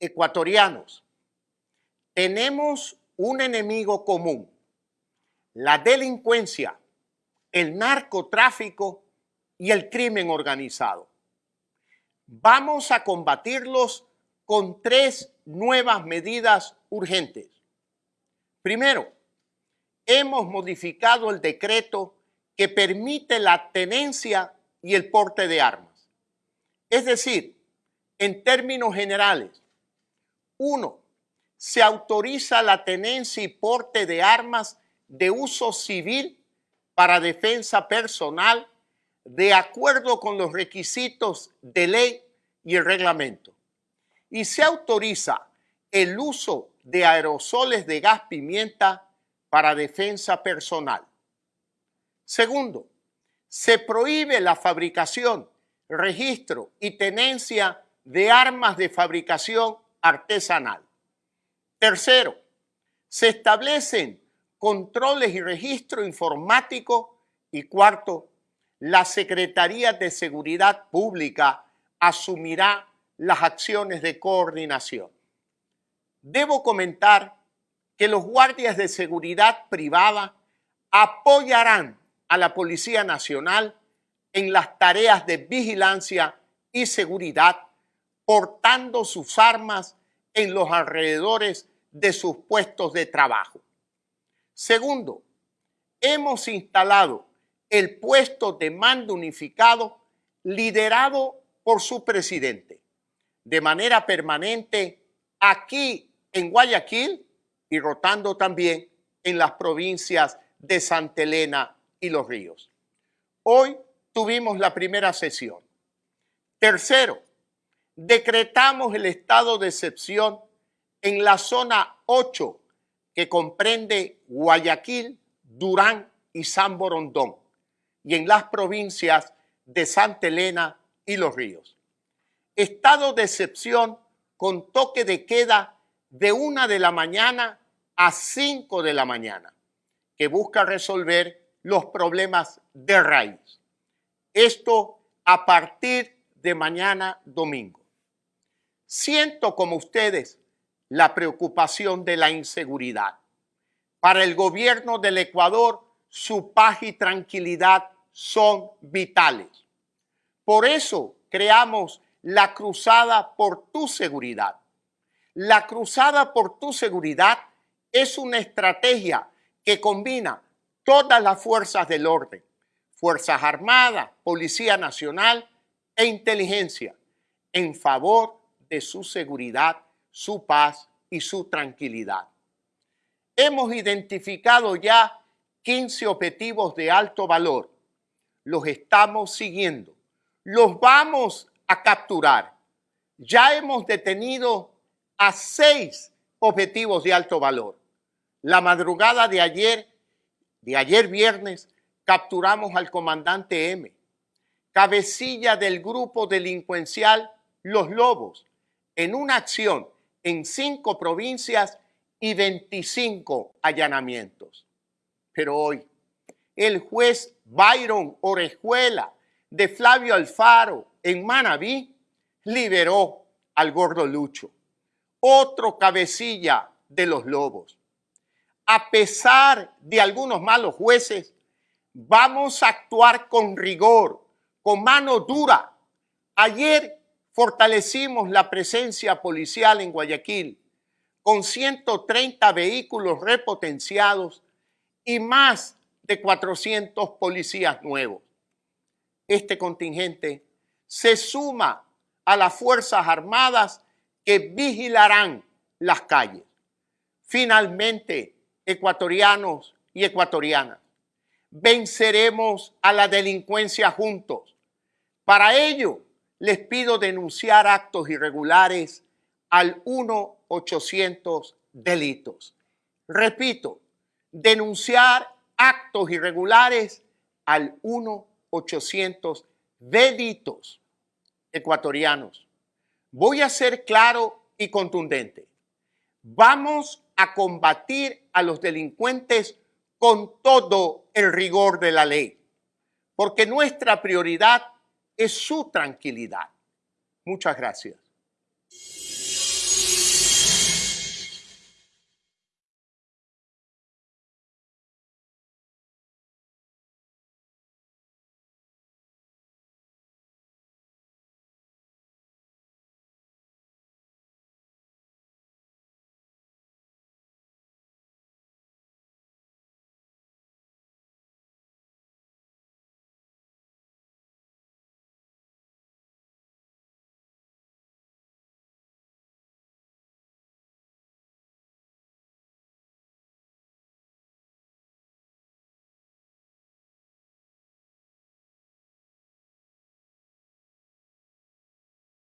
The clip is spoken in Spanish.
ecuatorianos, tenemos un enemigo común, la delincuencia, el narcotráfico y el crimen organizado. Vamos a combatirlos con tres nuevas medidas urgentes. Primero, hemos modificado el decreto que permite la tenencia y el porte de armas. Es decir, en términos generales, uno, se autoriza la tenencia y porte de armas de uso civil para defensa personal de acuerdo con los requisitos de ley y el reglamento. Y se autoriza el uso de aerosoles de gas pimienta para defensa personal. Segundo, se prohíbe la fabricación, registro y tenencia de armas de fabricación artesanal. Tercero, se establecen controles y registro informático. Y cuarto, la Secretaría de Seguridad Pública asumirá las acciones de coordinación. Debo comentar que los guardias de seguridad privada apoyarán a la Policía Nacional en las tareas de vigilancia y seguridad, portando sus armas en los alrededores de sus puestos de trabajo. Segundo, hemos instalado el puesto de mando unificado liderado por su presidente de manera permanente aquí en Guayaquil y rotando también en las provincias de Santa Elena y Los Ríos. Hoy tuvimos la primera sesión. Tercero, decretamos el estado de excepción en la zona 8 que comprende Guayaquil, Durán y San Borondón y en las provincias de Santa Elena y Los Ríos. Estado de excepción con toque de queda de una de la mañana a 5 de la mañana, que busca resolver los problemas de raíz. Esto a partir de mañana domingo. Siento como ustedes la preocupación de la inseguridad. Para el gobierno del Ecuador, su paz y tranquilidad son vitales. Por eso creamos la cruzada por tu seguridad. La cruzada por tu seguridad es una estrategia que combina todas las fuerzas del orden, Fuerzas Armadas, Policía Nacional e Inteligencia, en favor de su seguridad, su paz y su tranquilidad. Hemos identificado ya 15 objetivos de alto valor. Los estamos siguiendo. Los vamos a capturar. Ya hemos detenido a seis objetivos de alto valor. La madrugada de ayer, de ayer viernes, capturamos al comandante M, cabecilla del grupo delincuencial Los Lobos, en una acción en cinco provincias y 25 allanamientos. Pero hoy, el juez Byron Orejuela de Flavio Alfaro en Manabí liberó al gordo Lucho, otro cabecilla de los lobos. A pesar de algunos malos jueces, vamos a actuar con rigor, con mano dura. Ayer fortalecimos la presencia policial en Guayaquil con 130 vehículos repotenciados y más de 400 policías nuevos. Este contingente se suma a las Fuerzas Armadas que vigilarán las calles. Finalmente, ecuatorianos y ecuatorianas, venceremos a la delincuencia juntos. Para ello, les pido denunciar actos irregulares al 1-800 delitos. Repito, denunciar actos irregulares al 1-800 delitos ecuatorianos. Voy a ser claro y contundente. Vamos a combatir a los delincuentes con todo el rigor de la ley, porque nuestra prioridad es su tranquilidad. Muchas gracias.